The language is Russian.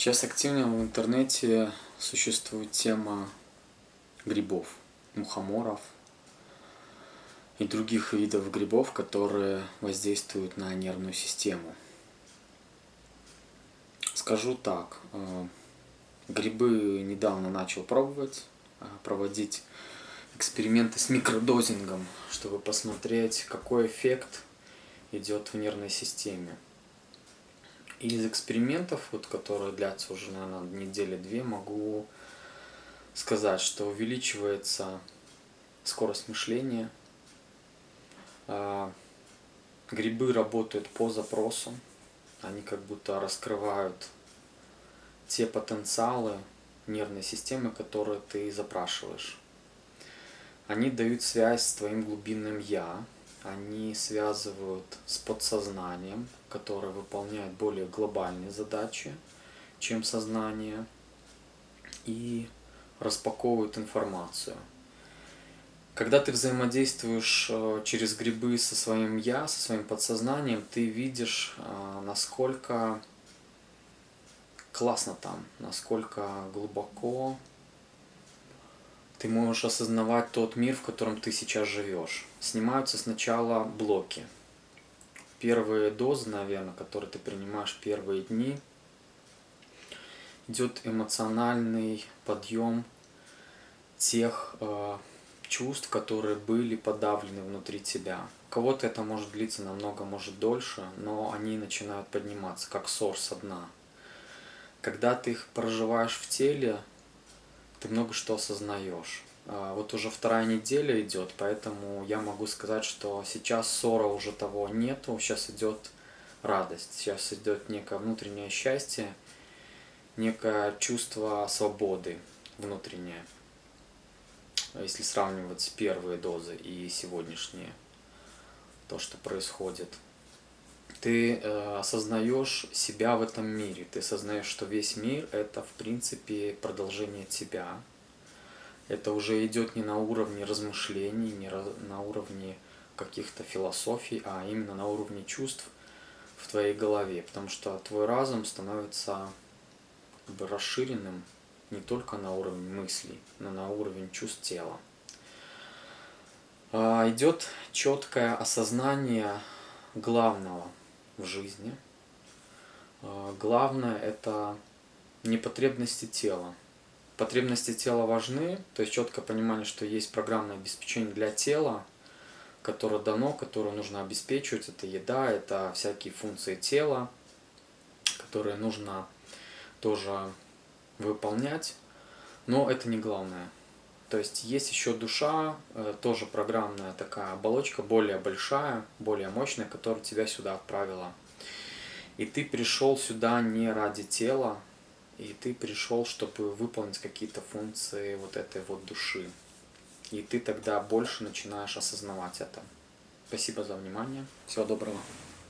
Сейчас активно в интернете существует тема грибов, мухоморов и других видов грибов, которые воздействуют на нервную систему. Скажу так, э, грибы недавно начал пробовать, э, проводить эксперименты с микродозингом, чтобы посмотреть, какой эффект идет в нервной системе. Из экспериментов, вот, которые длятся уже, наверное, недели-две, могу сказать, что увеличивается скорость мышления. А, грибы работают по запросу. Они как будто раскрывают те потенциалы нервной системы, которые ты запрашиваешь. Они дают связь с твоим глубинным «я», они связывают с подсознанием, которое выполняет более глобальные задачи, чем сознание, и распаковывают информацию. Когда ты взаимодействуешь э, через грибы со своим «я», со своим подсознанием, ты видишь, э, насколько классно там, насколько глубоко ты можешь осознавать тот мир, в котором ты сейчас живешь. Снимаются сначала блоки. Первые дозы, наверное, которые ты принимаешь первые дни, идет эмоциональный подъем тех э, чувств, которые были подавлены внутри тебя. У кого-то это может длиться намного, может дольше, но они начинают подниматься, как сор со дна. Когда ты их проживаешь в теле, ты много что осознаешь. А, вот уже вторая неделя идет, поэтому я могу сказать, что сейчас ссора уже того нету, сейчас идет радость, сейчас идет некое внутреннее счастье, некое чувство свободы внутреннее, если сравнивать с первые дозы и сегодняшние, то, что происходит. Ты э, осознаешь себя в этом мире, ты осознаешь, что весь мир это в принципе продолжение тебя, это уже идет не на уровне размышлений, не на уровне каких-то философий, а именно на уровне чувств в твоей голове, потому что твой разум становится как бы расширенным не только на уровень мыслей, но на уровень чувств тела. А, идет четкое осознание главного в жизни. А, главное это не потребности тела, Потребности тела важны, то есть четкое понимание, что есть программное обеспечение для тела, которое дано, которое нужно обеспечивать. Это еда, это всякие функции тела, которые нужно тоже выполнять. Но это не главное. То есть есть еще душа, э, тоже программная такая оболочка, более большая, более мощная, которая тебя сюда отправила. И ты пришел сюда не ради тела, и ты пришел, чтобы выполнить какие-то функции вот этой вот души. И ты тогда больше начинаешь осознавать это. Спасибо за внимание. Всего доброго.